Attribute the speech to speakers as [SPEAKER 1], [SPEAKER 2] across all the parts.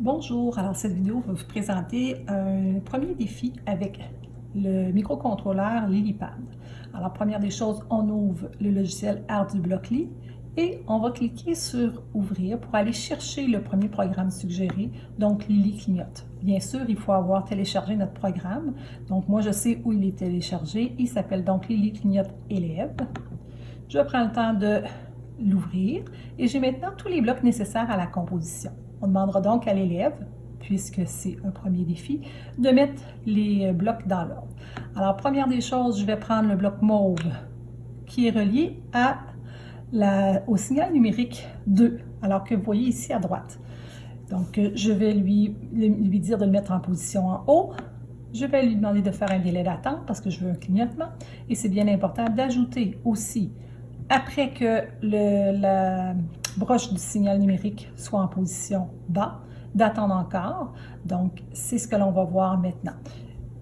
[SPEAKER 1] Bonjour, alors cette vidéo va vous présenter un premier défi avec le microcontrôleur LilyPad. Alors première des choses, on ouvre le logiciel ArduBlockly et on va cliquer sur ouvrir pour aller chercher le premier programme suggéré, donc Lily clignote. Bien sûr, il faut avoir téléchargé notre programme. Donc moi je sais où il est téléchargé, il s'appelle donc Lily clignote élève. Je prends le temps de l'ouvrir et j'ai maintenant tous les blocs nécessaires à la composition. On demandera donc à l'élève, puisque c'est un premier défi, de mettre les blocs dans l'ordre. Alors, première des choses, je vais prendre le bloc mauve qui est relié au signal numérique 2, alors que vous voyez ici à droite. Donc, je vais lui, lui dire de le mettre en position en haut. Je vais lui demander de faire un délai d'attente parce que je veux un clignotement. Et c'est bien important d'ajouter aussi, après que le, la, broche du signal numérique soit en position bas, d'attendre encore. Donc, c'est ce que l'on va voir maintenant.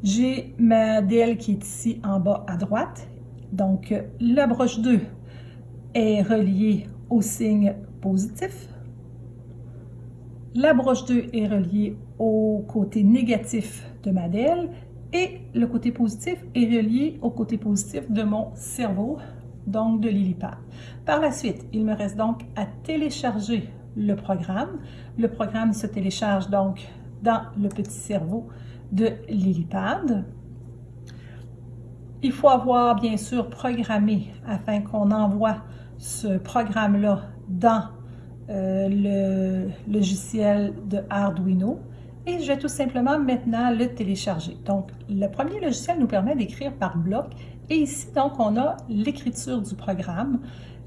[SPEAKER 1] J'ai ma DL qui est ici en bas à droite. Donc, la broche 2 est reliée au signe positif. La broche 2 est reliée au côté négatif de ma DL et le côté positif est relié au côté positif de mon cerveau donc de Lilipad. Par la suite, il me reste donc à télécharger le programme. Le programme se télécharge donc dans le petit cerveau de Lilipad. Il faut avoir bien sûr programmé afin qu'on envoie ce programme-là dans euh, le logiciel de Arduino et je vais tout simplement maintenant le télécharger. Donc, le premier logiciel nous permet d'écrire par bloc et ici, donc, on a l'écriture du programme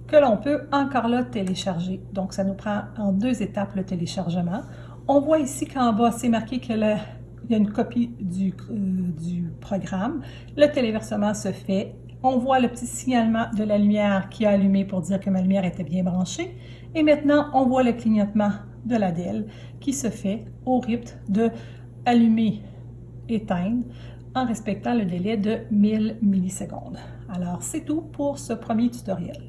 [SPEAKER 1] que l'on peut encore là télécharger. Donc, ça nous prend en deux étapes le téléchargement. On voit ici qu'en bas, c'est marqué qu'il y a une copie du, euh, du programme. Le téléversement se fait. On voit le petit signalement de la lumière qui a allumé pour dire que ma lumière était bien branchée. Et maintenant, on voit le clignotement de la DEL qui se fait au rythme de allumer, éteindre en respectant le délai de 1000 millisecondes. Alors, c'est tout pour ce premier tutoriel.